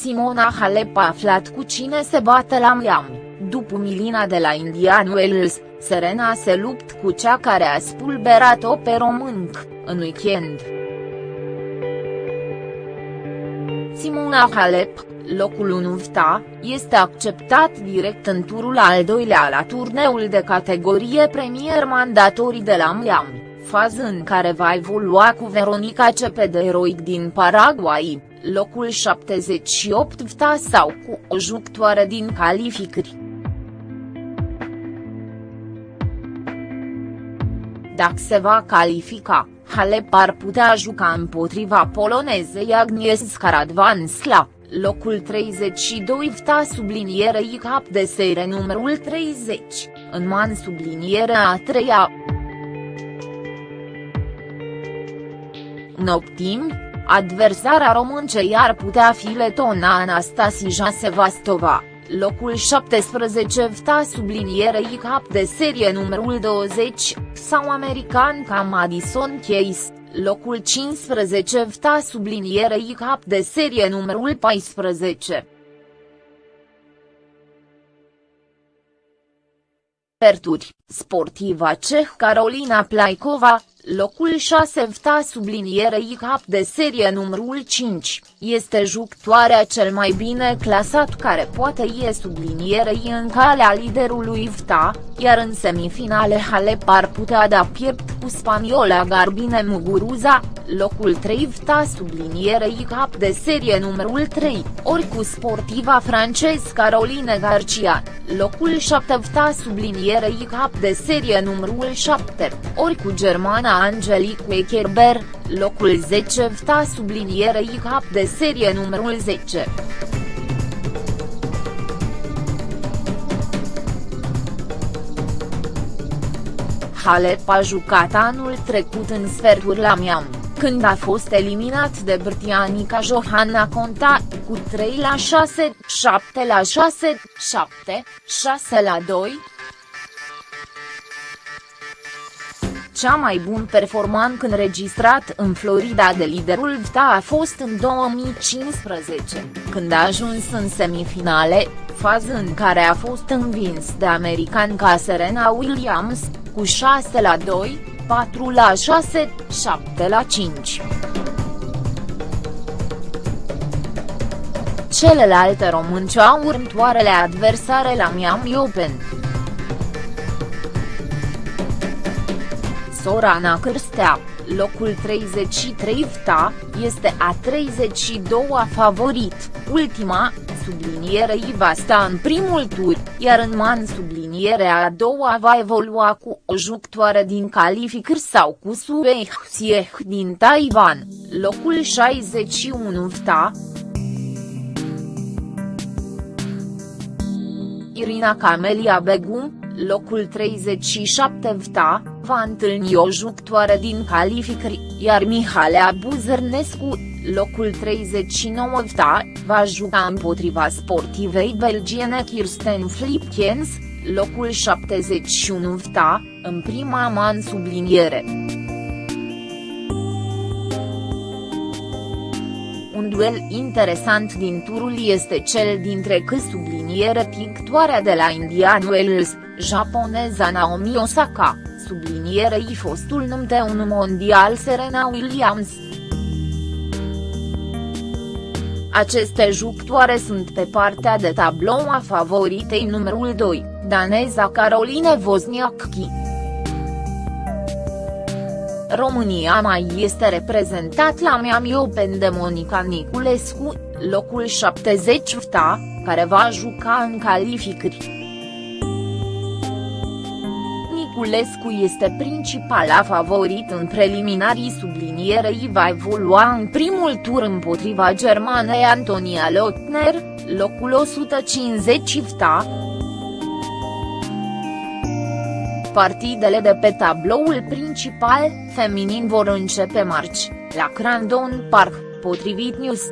Simona Halep a aflat cu cine se bate la Miami, după Milina de la Indian Wells, Serena se lupt cu cea care a spulberat-o pe românc, în weekend. Simona Halep, locul 1 VTA, este acceptat direct în turul al doilea la turneul de categorie premier mandatorii de la Miami, fază în care va evolua cu Veronica Cepede eroic din Paraguay, locul 78 VTA sau cu o jucătoare din calificări. Dacă se va califica, Halep ar putea juca împotriva polonezei Agnieszka Skaradvansla, locul 32 VTA sublinierei cap de serie numărul 30, în man sublinierea a treia. În optim, adversara româncei ar putea fi letona Anastasia Sevastova. Locul 17 VTA sublinierei cap de serie numărul 20, sau american ca Madison Case, locul 15 VTA sublinierei cap de serie numărul 14. Perturi, sportiva ceh Carolina Plaikova, locul 6 VTA sublinierei cap de serie numărul 5, este jucătoarea cel mai bine clasat care poate ie sublinierei în calea liderului VTA, iar în semifinale Halep ar putea da piept cu spaniola Garbine Muguruza, locul 3 VTA sublinierei cap de serie numărul 3, ori cu sportiva francez Caroline Garcia, locul 7 VTA sublinierei cap de serie numărul 7, ori cu germana Angelique Kerber, locul 10 VTA sublinierei cap de serie numărul 10. Halep a jucat anul trecut în sferturi la Miami, când a fost eliminat de Brtianica Johanna Conta, cu 3 la 6, 7 la 6, 7, 6 la 2, cea mai bun performant înregistrat în Florida de liderul VTA a fost în 2015, când a ajuns în semifinale, fază în care a fost învins de american ca Serena Williams, cu 6 la 2, 4 la 6, 7 la 5. Celelalte românci au următoarele adversare la Miami Open. Sorana Cârstea, locul 33 VTA, este a 32-a favorit, ultima, sublinierei va sta în primul tur, iar în man sublinierea a doua va evolua cu o jucătoare din calificări sau cu Sue Xieh din Taiwan, locul 61 VTA. Irina Camelia Begum, locul 37 VTA, va întâlni o jucătoare din calificări, iar Mihalea Buzărnescu, locul 39 VTA, va juca împotriva sportivei belgiene Kirsten Flipkens, locul 71 VTA, în prima man subliniere. Duel interesant din turul este cel dintre că subliniere pictoarea de la Indian Wells, japoneza Naomi Osaka, sublinierei fostul numte un mondial Serena Williams. Aceste jucătoare sunt pe partea de tablou a favoritei numărul 2, daneza Caroline Wozniacki. România mai este reprezentat la Miami Open de Monica Niculescu, locul 70 VTA, care va juca în calificări. Niculescu este principala favorit în preliminarii sublinierei va evolua în primul tur împotriva germanei Antonia Lotner, locul 150 VTA. Partidele de pe tabloul principal, feminin vor începe marci, la Crandon Park, potrivit News.